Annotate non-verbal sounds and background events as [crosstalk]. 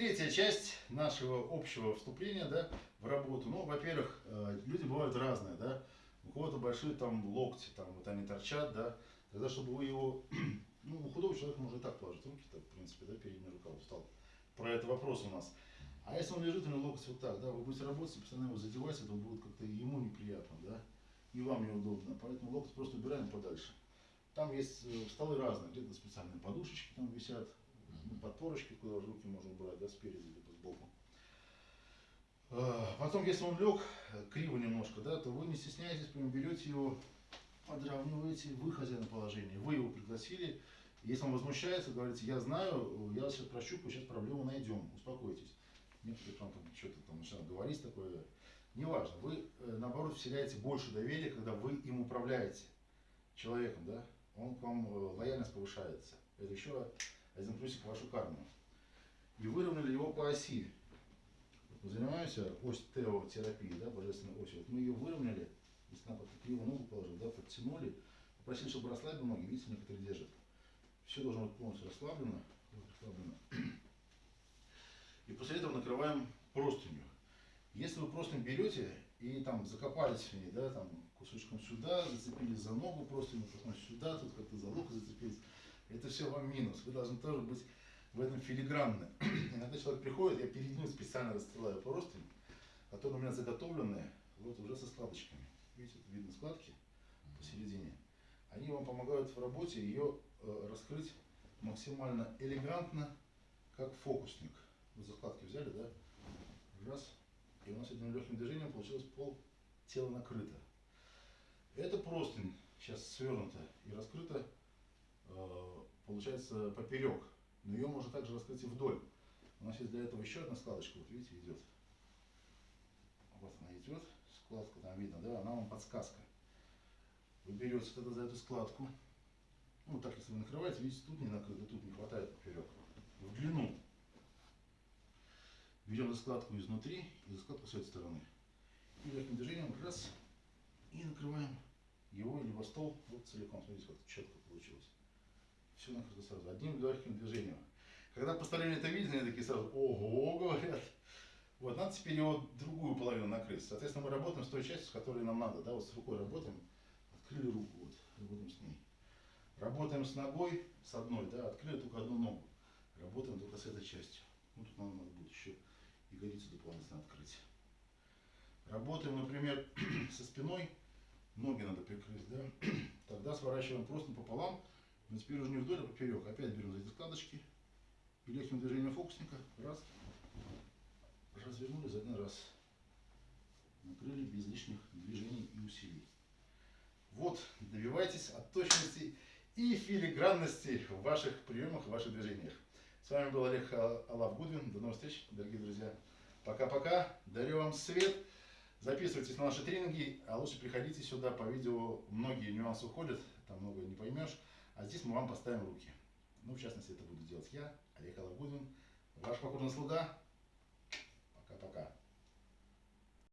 третья часть нашего общего вступления да, в работу. Ну, во-первых, э, люди бывают разные, да. У кого-то большие там локти, там вот они торчат, да. Тогда, чтобы вы его, [clears throat] ну, у худого человека можно и так положить руки, так, в принципе, да, передняя рука устал. Про это вопрос у нас. А если он лежит, у него локоть вот так, да, вы будете работать, постоянно его задевать, это будет как-то ему неприятно, да, и вам неудобно. Поэтому локоть просто убираем подальше. Там есть э, столы разные, где-то специальные подушечки там висят, подпорочки, куда руки можно убрать, да, спереди, либо сбоку. А, потом, если он лег э, криво немножко, да, то вы не стесняйтесь, прям берете его, подравниваете, вы хозяин положения, вы его пригласили. Если он возмущается, говорите, я знаю, я сейчас прощупаю, сейчас проблему найдем, успокойтесь. Некоторые там, там что-то там начинают говорить такое. Неважно, вы э, наоборот вселяете больше доверия, когда вы им управляете человеком, да, он к вам э, лояльность повышается. Это еще один плюсик в вашу карму. И выровняли его по оси. Мы занимаемся ось теотерапии, да, божественной осью. Вот мы ее выровняли, если надо криво ногу положил, да, подтянули, попросили, чтобы расслабили ноги, видите, некоторые держат. Все должно быть полностью расслаблено. Вот, расслаблено. [clears throat] И после этого накрываем простынью. Если вы просто берете и там закопались в ней, да, там кусочком сюда, зацепились за ногу просто, потом сюда, тут как-то за лук зацепились, все вам минус. Вы должны тоже быть в этом филигранны. [clears throat] Иногда человек приходит, я перед ним специально расстилаю простынь, которые у меня заготовленные, вот уже со складочками. Видите, тут видно складки посередине. Они вам помогают в работе ее э, раскрыть максимально элегантно, как фокусник. Вот за складки взяли, да? Раз. И у нас одним легким движением получилось пол тела накрыто. Это простынь сейчас свернута и раскрыта, э, получается, поперек. Но ее можно также раскрыть и вдоль. У нас есть для этого еще одна складочка, вот видите, идет. Вот она идет, складка там видно, да, она вам подсказка. Вы берете тогда за эту складку, ну так если вы накрываете, видите, тут не накрыто, тут не хватает поперек. В длину Берем складку изнутри и складку с этой стороны. И легким движением раз и накрываем его либо стол вот целиком. Смотрите, как четко получилось. Все накрыто сразу, одним легким движением. Когда посторонние это видят, они такие сразу, ого, говорят. Вот, надо теперь его другую половину накрыть. Соответственно, мы работаем с той частью, с которой нам надо. Да, вот с рукой работаем, открыли руку, вот, работаем с ней. Работаем с ногой, с одной, да, открыли только одну ногу. Работаем только с этой частью. Ну, тут нам надо будет еще ягодицу дополнительно открыть. Работаем, например, [clears throat] со спиной, ноги надо прикрыть, да? [clears throat] Тогда сворачиваем просто пополам, уже не вдоль, а поперек. Опять берем за эти складочки и легким движением фокусника, раз, развернули за один раз. Накрыли без лишних движений и усилий. Вот, добивайтесь от точности и филигранности в ваших приемах, в ваших движениях. С вами был Олег Алав Гудвин. До новых встреч, дорогие друзья. Пока-пока. Дарю вам свет. Записывайтесь на наши тренинги, а лучше приходите сюда по видео. Многие нюансы уходят, там много не поймешь. А здесь мы вам поставим руки. Ну, в частности, это буду делать я, Олег Алав Гудвин, ваш покорный слуга. Пока-пока.